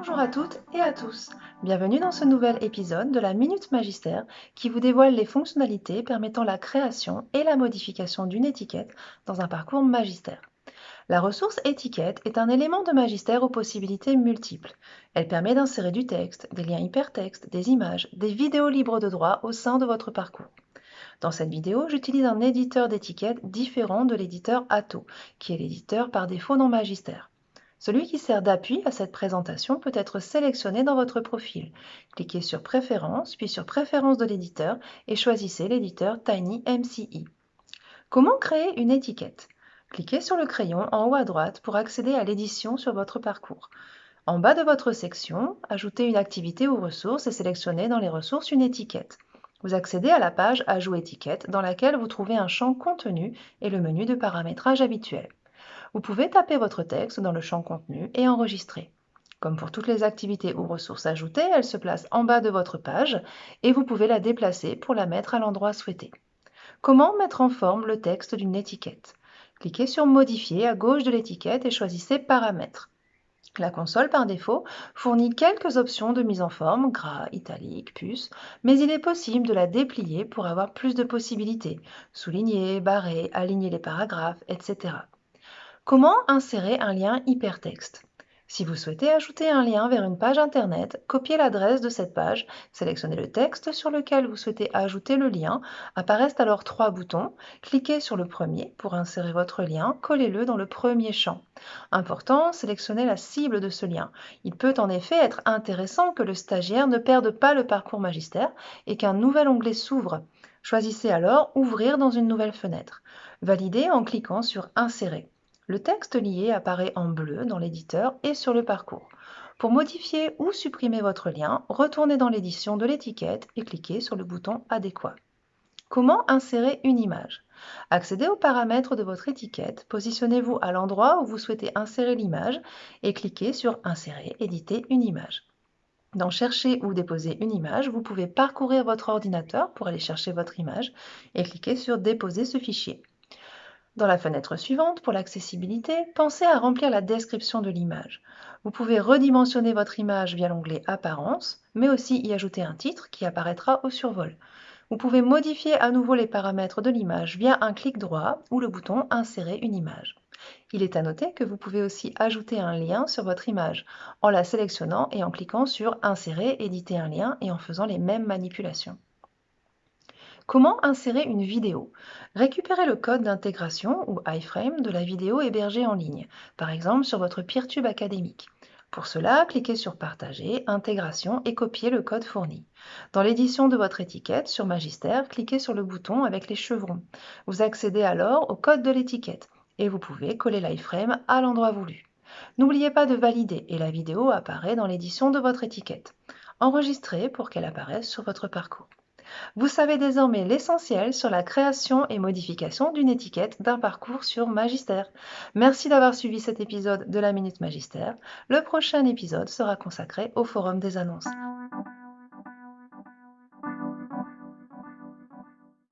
Bonjour à toutes et à tous. Bienvenue dans ce nouvel épisode de la Minute Magistère qui vous dévoile les fonctionnalités permettant la création et la modification d'une étiquette dans un parcours magistère. La ressource étiquette est un élément de magistère aux possibilités multiples. Elle permet d'insérer du texte, des liens hypertextes, des images, des vidéos libres de droit au sein de votre parcours. Dans cette vidéo, j'utilise un éditeur d'étiquette différent de l'éditeur Atto, qui est l'éditeur par défaut dans Magistère. Celui qui sert d'appui à cette présentation peut être sélectionné dans votre profil. Cliquez sur Préférences, puis sur Préférences de l'éditeur et choisissez l'éditeur TinyMCE. Comment créer une étiquette? Cliquez sur le crayon en haut à droite pour accéder à l'édition sur votre parcours. En bas de votre section, ajoutez une activité ou ressource et sélectionnez dans les ressources une étiquette. Vous accédez à la page Ajout étiquette dans laquelle vous trouvez un champ Contenu et le menu de paramétrage habituel. Vous pouvez taper votre texte dans le champ contenu et enregistrer. Comme pour toutes les activités ou ressources ajoutées, elle se place en bas de votre page et vous pouvez la déplacer pour la mettre à l'endroit souhaité. Comment mettre en forme le texte d'une étiquette? Cliquez sur Modifier à gauche de l'étiquette et choisissez Paramètres. La console, par défaut, fournit quelques options de mise en forme, gras, italique, puce, mais il est possible de la déplier pour avoir plus de possibilités, souligner, barrer, aligner les paragraphes, etc. Comment insérer un lien hypertexte? Si vous souhaitez ajouter un lien vers une page Internet, copiez l'adresse de cette page, sélectionnez le texte sur lequel vous souhaitez ajouter le lien, apparaissent alors trois boutons, cliquez sur le premier pour insérer votre lien, collez-le dans le premier champ. Important, sélectionnez la cible de ce lien. Il peut en effet être intéressant que le stagiaire ne perde pas le parcours magistère et qu'un nouvel onglet s'ouvre. Choisissez alors Ouvrir dans une nouvelle fenêtre. Validez en cliquant sur Insérer. Le texte lié apparaît en bleu dans l'éditeur et sur le parcours. Pour modifier ou supprimer votre lien, retournez dans l'édition de l'étiquette et cliquez sur le bouton adéquat. Comment insérer une image? Accédez aux paramètres de votre étiquette, positionnez-vous à l'endroit où vous souhaitez insérer l'image et cliquez sur Insérer, éditer une image. Dans Chercher ou déposer une image, vous pouvez parcourir votre ordinateur pour aller chercher votre image et cliquer sur Déposer ce fichier. Dans la fenêtre suivante, pour l'accessibilité, pensez à remplir la description de l'image. Vous pouvez redimensionner votre image via l'onglet Apparence, mais aussi y ajouter un titre qui apparaîtra au survol. Vous pouvez modifier à nouveau les paramètres de l'image via un clic droit ou le bouton Insérer une image. Il est à noter que vous pouvez aussi ajouter un lien sur votre image en la sélectionnant et en cliquant sur Insérer, éditer un lien et en faisant les mêmes manipulations. Comment insérer une vidéo? Récupérez le code d'intégration ou iframe de la vidéo hébergée en ligne, par exemple sur votre Peertube académique. Pour cela, cliquez sur Partager, Intégration et copiez le code fourni. Dans l'édition de votre étiquette, sur Magister, cliquez sur le bouton avec les chevrons. Vous accédez alors au code de l'étiquette et vous pouvez coller l'iframe à l'endroit voulu. N'oubliez pas de valider et la vidéo apparaît dans l'édition de votre étiquette. Enregistrez pour qu'elle apparaisse sur votre parcours. Vous savez désormais l'essentiel sur la création et modification d'une étiquette d'un parcours sur Magistère. Merci d'avoir suivi cet épisode de la Minute Magistère. Le prochain épisode sera consacré au Forum des annonces.